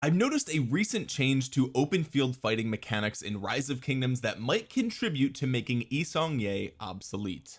I've noticed a recent change to open field fighting mechanics in rise of kingdoms that might contribute to making Yi Seong-gye obsolete.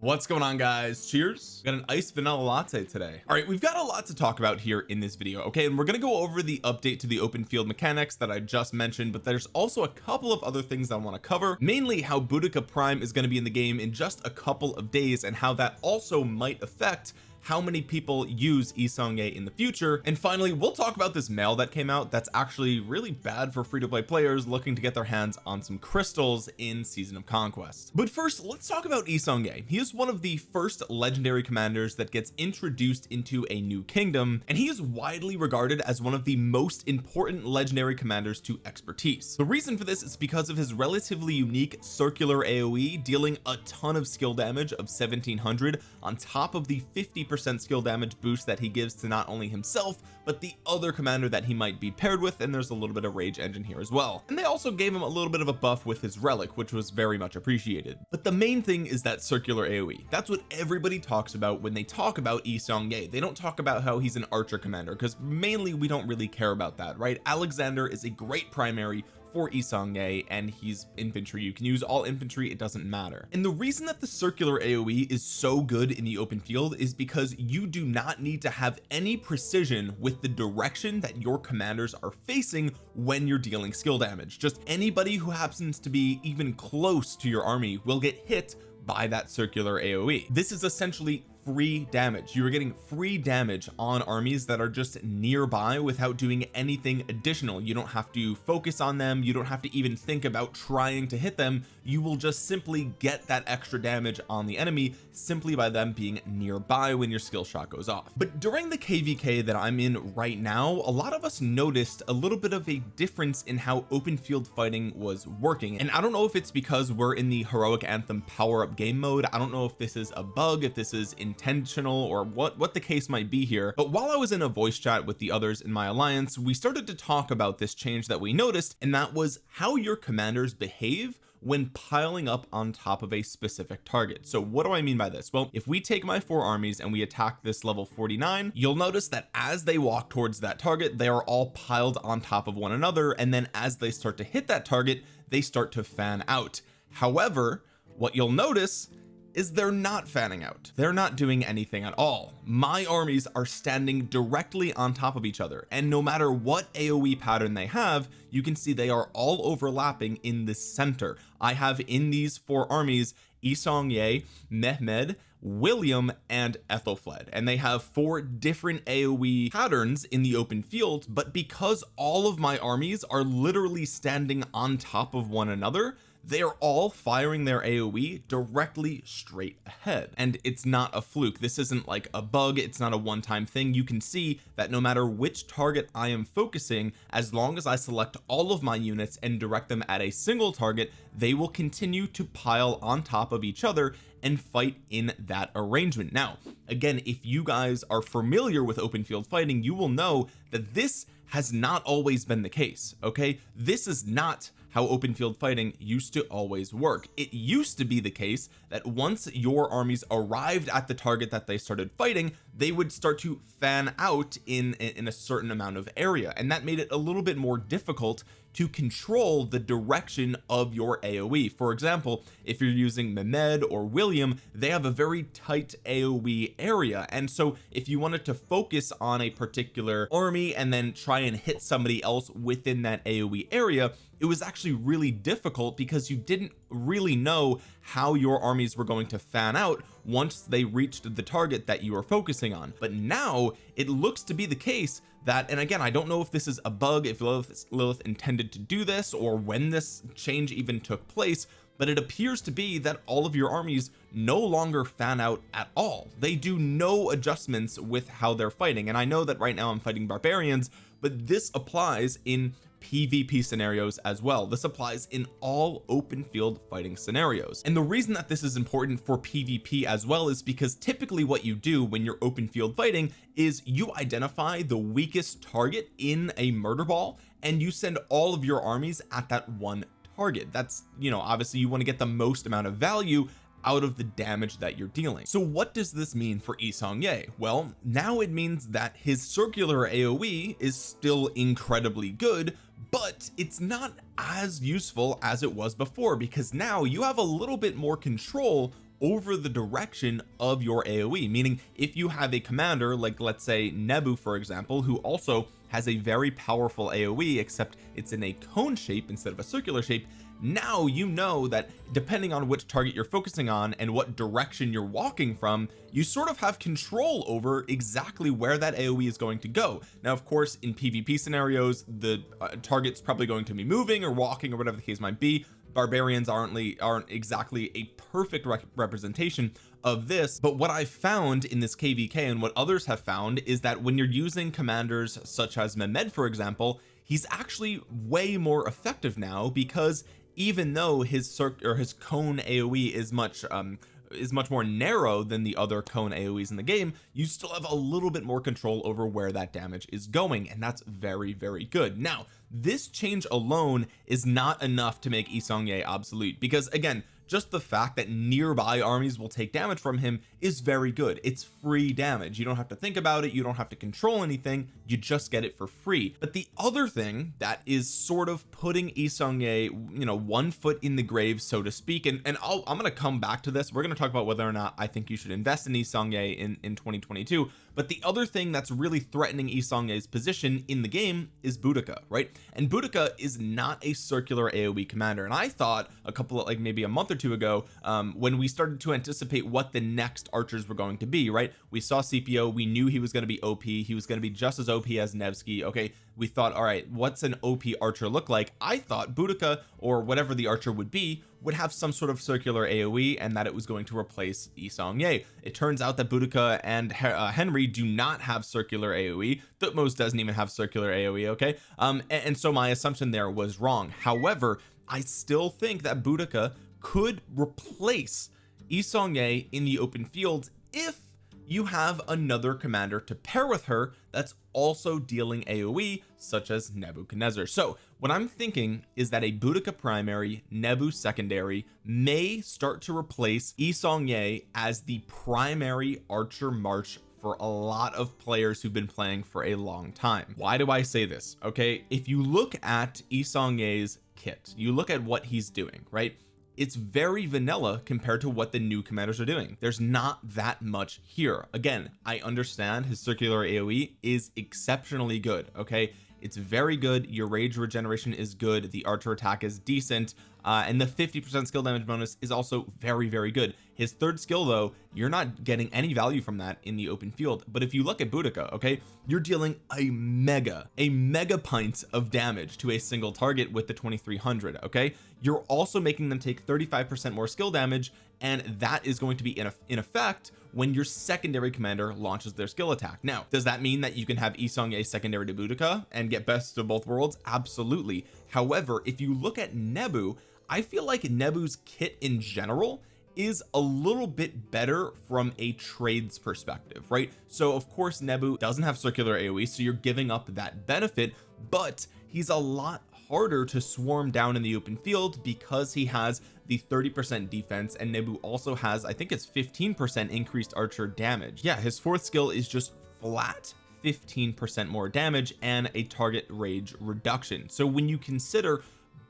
What's going on guys? Cheers. Got an iced vanilla latte today. All right we've got a lot to talk about here in this video okay? And we're going to go over the update to the open field mechanics that I just mentioned but there's also a couple of other things I want to cover mainly how Boudica Prime is going to be in the game in just a couple of days and how that also might affect how many people use Yi Seong-gye in the future. And finally we'll talk about this mail that came out that's actually really bad for free-to-play players looking to get their hands on some crystals in season of conquest. But first let's talk about Yi Seong-gye he is one of the first legendary commanders that gets introduced into a new kingdom and he is widely regarded as one of the most important legendary commanders to expertise. The reason for this is because of his relatively unique circular AoE dealing a ton of skill damage of 1700 on top of the 50 percent skill damage boost that he gives to not only himself but the other commander that he might be paired with and there's a little bit of rage engine here as well. And they also gave him a little bit of a buff with his relic which was very much appreciated. But the main thing is that circular AoE that's what everybody talks about when they talk about Yi Seong-gye they don't talk about how he's an archer commander because mainly we don't really care about that right? Alexander is a great primary for Yi Seong-gye and he's infantry. You can use all infantry it doesn't matter. And the reason that the circular AoE is so good in the open field is because you do not need to have any precision with the direction that your commanders are facing when you're dealing skill damage. Just anybody who happens to be even close to your army will get hit by that circular AoE this is essentially free damage. You are getting free damage on armies that are just nearby without doing anything additional. You don't have to focus on them. You don't have to even think about trying to hit them. You will just simply get that extra damage on the enemy simply by them being nearby when your skill shot goes off. But during the kvk that I'm in right now a lot of us noticed a little bit of a difference in how open field fighting was working. And I don't know if it's because we're in the heroic anthem power up game mode. I don't know if this is a bug if this is intentional or what what the case might be here. But while I was in a voice chat with the others in my alliance we started to talk about this change that we noticed and that was how your commanders behave when piling up on top of a specific target. So what do I mean by this? Well if we take my four armies and we attack this level 49 you'll notice that as they walk towards that target they are all piled on top of one another and then as they start to hit that target they start to fan out. However what you'll notice is they're not fanning out. They're not doing anything at all. My armies are standing directly on top of each other. And no matter what AoE pattern they have you can see they are all overlapping in the center. I have in these four armies Yi Seong-gye Mehmed William and Aethelflaed. And they have four different AoE patterns in the open field but because all of my armies are literally standing on top of one another they are all firing their AoE directly straight ahead. And it's not a fluke. This isn't like a bug. It's not a one-time thing. You can see that no matter which target I am focusing as long as I select all of my units and direct them at a single target they will continue to pile on top of each other and fight in that arrangement. Now again if you guys are familiar with open field fighting you will know that this has not always been the case okay? This is not how open field fighting used to always work. It used to be the case that once your armies arrived at the target that they started fighting they would start to fan out in in a certain amount of area and that made it a little bit more difficult to control the direction of your AoE for example if you're using Mehmed or William they have a very tight AoE area. And so if you wanted to focus on a particular army and then try and hit somebody else within that AoE area it was actually really difficult because you didn't really know how your armies were going to fan out once they reached the target that you were focusing on. But now it looks to be the case that and again I don't know if this is a bug if Lilith, Lilith intended to do this or when this change even took place but it appears to be that all of your armies no longer fan out at all. They do no adjustments with how they're fighting. And I know that right now I'm fighting barbarians but this applies in PvP scenarios as well. This applies in all open field fighting scenarios. And the reason that this is important for PvP as well is because typically what you do when you're open field fighting is you identify the weakest target in a murder ball and you send all of your armies at that one target. That's you know obviously you want to get the most amount of value out of the damage that you're dealing. So what does this mean for Yi Seong-Gye well now it means that his circular AoE is still incredibly good but it's not as useful as it was before because now you have a little bit more control over the direction of your AoE meaning if you have a commander like let's say Nebu for example who also has a very powerful AoE except it's in a cone shape instead of a circular shape. Now you know that depending on which target you're focusing on and what direction you're walking from you sort of have control over exactly where that AoE is going to go. Now of course in PvP scenarios the uh, target's probably going to be moving or walking or whatever the case might be. Barbarians aren't aren't exactly a perfect representation of this but what I found in this KVK and what others have found is that when you're using commanders such as Mehmed for example he's actually way more effective now because even though his circ or his cone AoE is much um is much more narrow than the other cone aoes in the game you still have a little bit more control over where that damage is going and that's very very good. Now this change alone is not enough to make Yi Seong-Gye obsolete because again just the fact that nearby armies will take damage from him is very good. It's free damage. You don't have to think about it. You don't have to control anything. You just get it for free. But the other thing that is sort of putting Yi Seong-Gye you know one foot in the grave so to speak and, and i am going to come back to this. We're going to talk about whether or not I think you should invest in Yi Seong-Gye in in 2022 but the other thing that's really threatening Yi Seong-Gye's position in the game is Boudica right? And Boudica is not a circular AoE commander. And I thought a couple of like maybe a month or two ago um, when we started to anticipate what the next archers were going to be right? We saw CPO we knew he was going to be OP he was going to be just as OP as Nevsky okay? We thought all right what's an OP archer look like? I thought Boudica or whatever the archer would be would have some sort of circular AoE and that it was going to replace Yi Seong-Gye it turns out that Boudica and uh, Henry do not have circular AoE Thutmose doesn't even have circular AoE okay? Um and, and so my assumption there was wrong. However I still think that Boudica could replace Yi Seong-Gye in the open field if you have another commander to pair with her that's also dealing AoE such as Nebuchadnezzar. So what I'm thinking is that a Boudica primary Nebu secondary may start to replace Yi Seong-Gye as the primary archer march for a lot of players who've been playing for a long time. Why do I say this? Okay if you look at Yi Seong-Gye's kit you look at what he's doing right it's very vanilla compared to what the new commanders are doing. There's not that much here. Again I understand his circular AoE is exceptionally good okay it's very good. Your rage regeneration is good. The archer attack is decent uh, and the 50 percent skill damage bonus is also very very good. His third skill though you're not getting any value from that in the open field. But if you look at Boudica okay you're dealing a mega a mega pint of damage to a single target with the 2300 okay? You're also making them take 35 percent more skill damage and that is going to be in, in effect when your secondary commander launches their skill attack. Now does that mean that you can have Yi Seong-Gye secondary to Boudica and get best of both worlds? Absolutely. However if you look at Nebu I feel like Nebu's kit in general is a little bit better from a trades perspective right? So of course Nebu doesn't have circular AoE so you're giving up that benefit but he's a lot harder to swarm down in the open field because he has the 30 percent defense and Nebu also has I think it's 15 percent increased archer damage. Yeah his fourth skill is just flat 15 percent more damage and a target rage reduction. So when you consider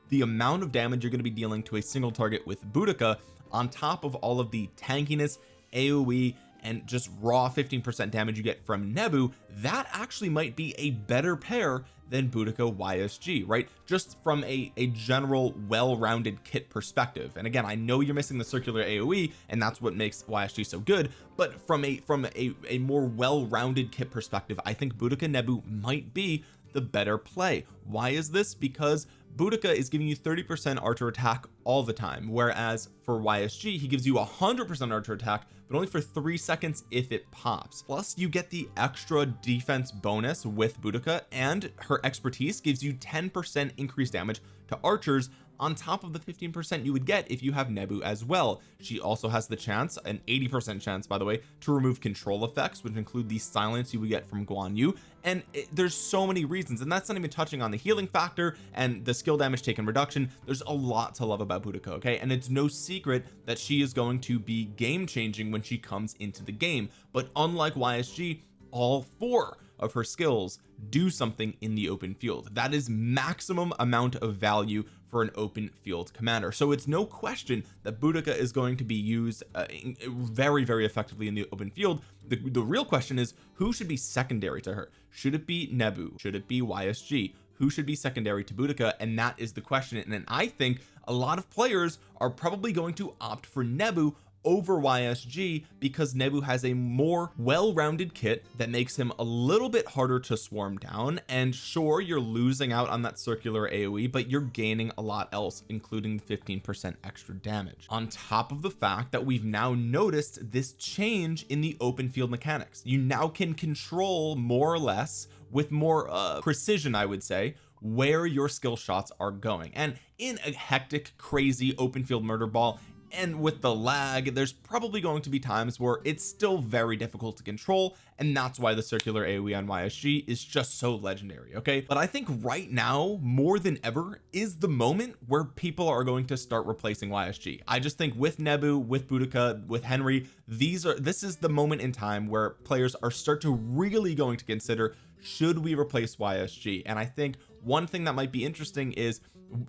the amount of damage you're going to be dealing to a single target with Boudica on top of all of the tankiness AoE and just raw 15% damage you get from Nebu that actually might be a better pair than Boudica YSG right? Just from a a general well-rounded kit perspective. And again I know you're missing the circular AoE and that's what makes YSG so good but from a from a, a more well-rounded kit perspective I think Boudica Nebu might be the better play. Why is this? Because Boudica is giving you 30 percent archer attack all the time whereas for YSG he gives you hundred percent archer attack but only for three seconds if it pops. Plus you get the extra defense bonus with Boudica and her expertise gives you 10 percent increased damage to archers on top of the 15 percent you would get if you have Nebu as well. She also has the chance an 80 percent chance by the way to remove control effects which include the silence you would get from Guan Yu and it, there's so many reasons and that's not even touching on the healing factor and the skill damage taken reduction. There's a lot to love about Boudica okay? And it's no secret that she is going to be game changing when she comes into the game. But unlike YSG all four of her skills do something in the open field. That is maximum amount of value for an open field commander. So it's no question that Boudica is going to be used uh, very very effectively in the open field. The, the real question is who should be secondary to her? Should it be Nebu? Should it be YSG who should be secondary to Boudica? And that is the question. And I think a lot of players are probably going to opt for Nebu over YSG because Nebu has a more well-rounded kit that makes him a little bit harder to swarm down. And sure you're losing out on that circular AoE but you're gaining a lot else including 15% extra damage. On top of the fact that we've now noticed this change in the open field mechanics. You now can control more or less with more uh, precision I would say where your skill shots are going. And in a hectic crazy open field murder ball and with the lag there's probably going to be times where it's still very difficult to control and that's why the circular AoE on YSG is just so legendary okay? But I think right now more than ever is the moment where people are going to start replacing YSG I just think with Nebu with Boudica with Henry these are this is the moment in time where players are start to really going to consider should we replace YSG and I think one thing that might be interesting is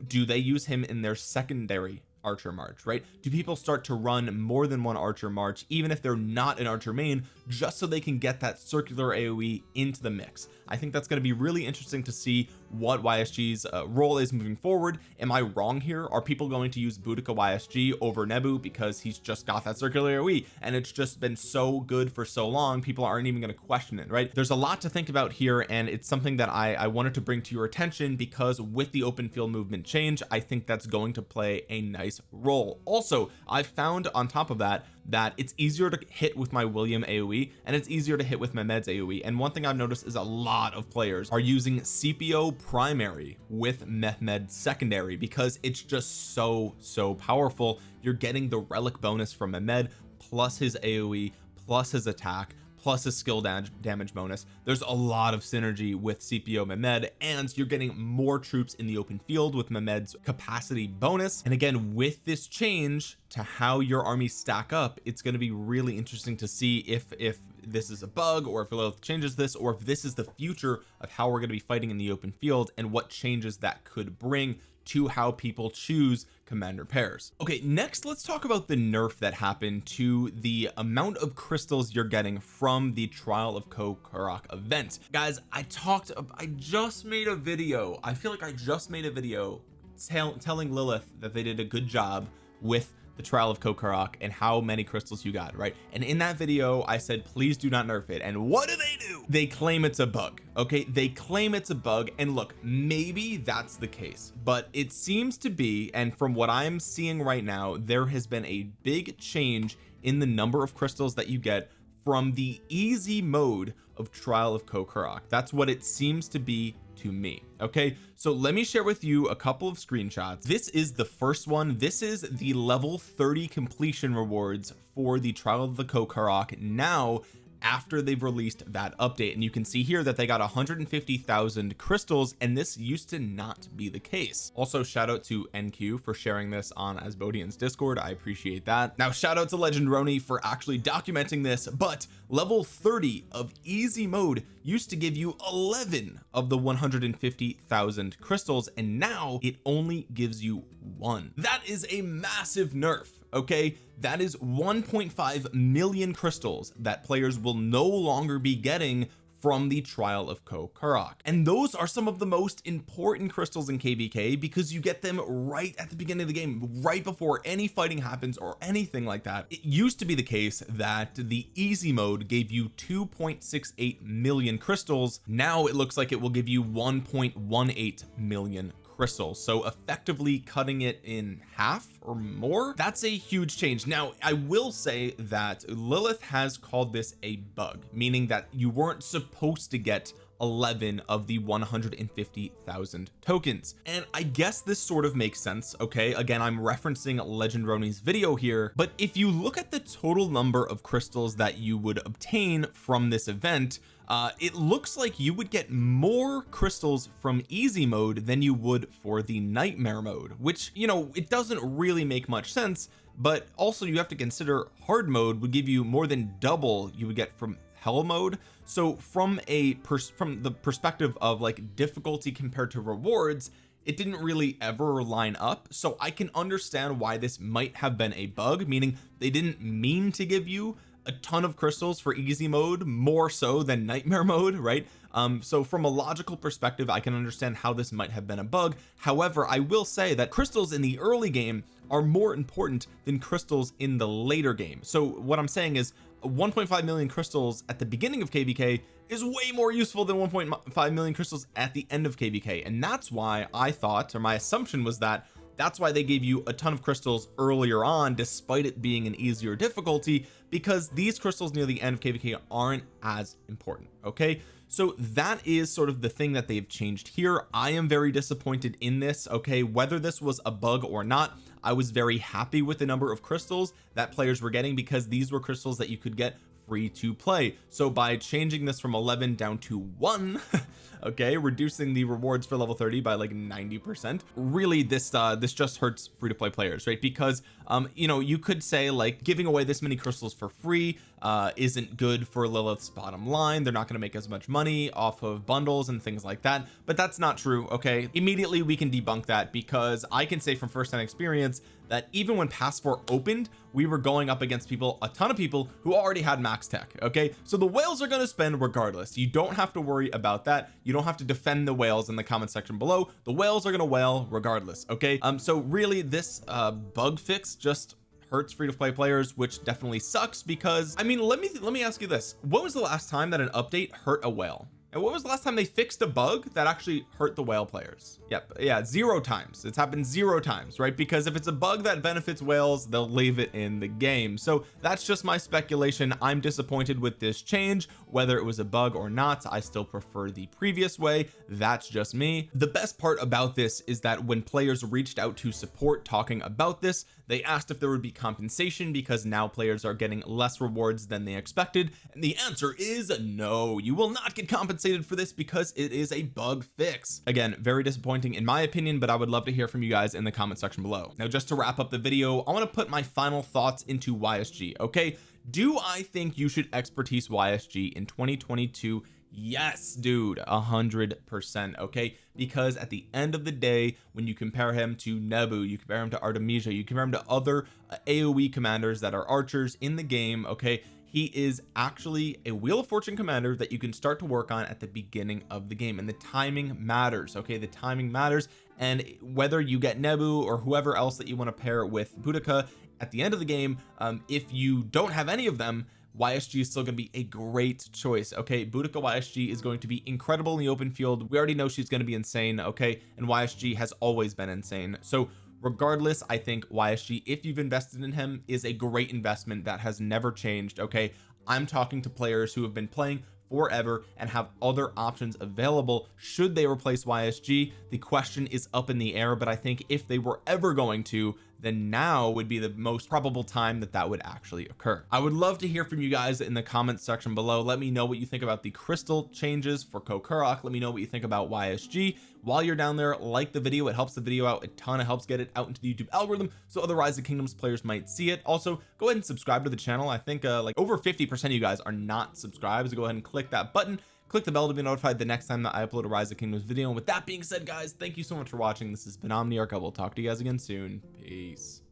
do they use him in their secondary archer march right? Do people start to run more than one archer march even if they're not an archer main just so they can get that circular AoE into the mix? I think that's going to be really interesting to see what YSG's uh, role is moving forward. Am I wrong here? Are people going to use Boudica YSG over Nebu because he's just got that circular AoE and it's just been so good for so long people aren't even going to question it right? There's a lot to think about here and it's something that I I wanted to bring to your attention because with the open field movement change I think that's going to play a nice role. Also I found on top of that that it's easier to hit with my William AoE and it's easier to hit with Mehmed's AoE and one thing I've noticed is a lot of players are using CPO primary with Mehmed secondary because it's just so so powerful. You're getting the relic bonus from Mehmed plus his AoE plus his attack plus a skill damage damage bonus. There's a lot of synergy with CPO Mehmed and you're getting more troops in the open field with Mehmed's capacity bonus. And again with this change to how your armies stack up it's going to be really interesting to see if if this is a bug or if Lilith changes this or if this is the future of how we're going to be fighting in the open field and what changes that could bring to how people choose commander pairs okay next let's talk about the nerf that happened to the amount of crystals you're getting from the trial of Koh-Karak event. Guys I talked I just made a video I feel like I just made a video tell, telling Lilith that they did a good job with the trial of Koh-Karak and how many crystals you got right? And in that video I said please do not nerf it. And what do they do? They claim it's a bug okay? They claim it's a bug and look maybe that's the case but it seems to be and from what I'm seeing right now there has been a big change in the number of crystals that you get from the easy mode of trial of Koh-Karak that's what it seems to be to me okay? So let me share with you a couple of screenshots. This is the first one. This is the level 30 completion rewards for the trial of the Koh-Karak now after they've released that update. And you can see here that they got 150,000 crystals and this used to not be the case. Also shout out to NQ for sharing this on Asbodian's discord. I appreciate that. Now shout out to legend Roni for actually documenting this but level 30 of easy mode used to give you 11 of the 150,000 crystals and now it only gives you one. That is a massive nerf okay? That is 1.5 million crystals that players will no longer be getting from the trial of Koh-Karak and those are some of the most important crystals in kvk because you get them right at the beginning of the game right before any fighting happens or anything like that. It used to be the case that the easy mode gave you 2.68 million crystals. Now it looks like it will give you 1.18 million crystals so effectively cutting it in half or more that's a huge change. Now I will say that Lilith has called this a bug meaning that you weren't supposed to get 11 of the 150,000 tokens. And I guess this sort of makes sense okay? Again I'm referencing Legend Roni's video here but if you look at the total number of crystals that you would obtain from this event uh it looks like you would get more crystals from easy mode than you would for the nightmare mode which you know it doesn't really make much sense but also you have to consider hard mode would give you more than double you would get from hell mode. So from a from the perspective of like difficulty compared to rewards it didn't really ever line up. So I can understand why this might have been a bug meaning they didn't mean to give you a ton of crystals for easy mode more so than nightmare mode right? Um so from a logical perspective I can understand how this might have been a bug. However I will say that crystals in the early game are more important than crystals in the later game. So what I'm saying is 1.5 million crystals at the beginning of kvk is way more useful than 1.5 million crystals at the end of kvk and that's why I thought or my assumption was that that's why they gave you a ton of crystals earlier on despite it being an easier difficulty because these crystals near the end of kvk aren't as important okay? So that is sort of the thing that they've changed here. I am very disappointed in this okay? Whether this was a bug or not I was very happy with the number of crystals that players were getting because these were crystals that you could get free to play. So by changing this from 11 down to one okay reducing the rewards for level 30 by like 90 percent really this uh this just hurts free to play players right? Because um you know you could say like giving away this many crystals for free uh isn't good for Lilith's bottom line. They're not going to make as much money off of bundles and things like that. But that's not true okay? Immediately we can debunk that because I can say from first-hand experience that even when pass 4 opened we were going up against people a ton of people who already had max tech okay? So the whales are going to spend regardless. You don't have to worry about that. You don't have to defend the whales in the comment section below. The whales are going to whale regardless okay? Um so really this uh bug fix just hurts free to play players which definitely sucks because I mean let me let me ask you this. When was the last time that an update hurt a whale and what was the last time they fixed a bug that actually hurt the whale players? Yep yeah zero times. It's happened zero times right? Because if it's a bug that benefits whales they'll leave it in the game. So that's just my speculation. I'm disappointed with this change. Whether it was a bug or not I still prefer the previous way. That's just me. The best part about this is that when players reached out to support talking about this they asked if there would be compensation because now players are getting less rewards than they expected. And the answer is no. You will not get compensated for this because it is a bug fix. Again very disappointing in my opinion but I would love to hear from you guys in the comment section below. Now just to wrap up the video I want to put my final thoughts into YSG okay? Do I think you should expertise YSG in 2022 yes dude a hundred percent okay? Because at the end of the day when you compare him to Nebu you compare him to Artemisia you compare him to other AoE commanders that are archers in the game okay he is actually a wheel of fortune commander that you can start to work on at the beginning of the game and the timing matters okay? The timing matters and whether you get Nebu or whoever else that you want to pair with Boudica at the end of the game um, if you don't have any of them YSG is still going to be a great choice okay? Boudica YSG is going to be incredible in the open field. We already know she's going to be insane okay? And YSG has always been insane. So regardless I think YSG if you've invested in him is a great investment that has never changed okay? I'm talking to players who have been playing forever and have other options available. Should they replace YSG the question is up in the air but I think if they were ever going to then now would be the most probable time that that would actually occur. I would love to hear from you guys in the comments section below. Let me know what you think about the crystal changes for Kokorok let me know what you think about YSG while you're down there like the video. It helps the video out. A ton it helps get it out into the YouTube algorithm so other Rise of Kingdoms players might see it. Also go ahead and subscribe to the channel. I think uh, like over 50 percent of you guys are not subscribed so go ahead and click that button click the bell to be notified the next time that I upload a rise of kingdoms video. And with that being said guys thank you so much for watching. This has been Omniarch. I will talk to you guys again soon. Peace